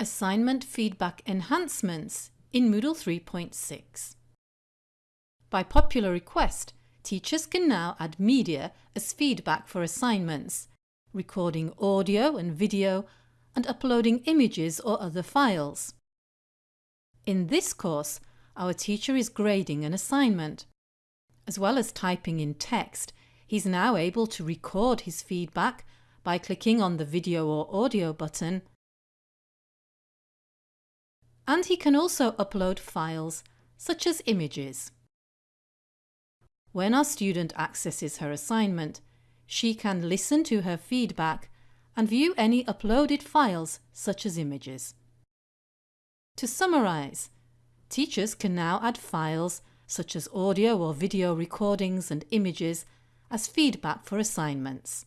Assignment Feedback Enhancements in Moodle 3.6 By popular request, teachers can now add media as feedback for assignments, recording audio and video and uploading images or other files. In this course, our teacher is grading an assignment. As well as typing in text, he's now able to record his feedback by clicking on the video or audio button and he can also upload files such as images. When our student accesses her assignment, she can listen to her feedback and view any uploaded files such as images. To summarise, teachers can now add files such as audio or video recordings and images as feedback for assignments.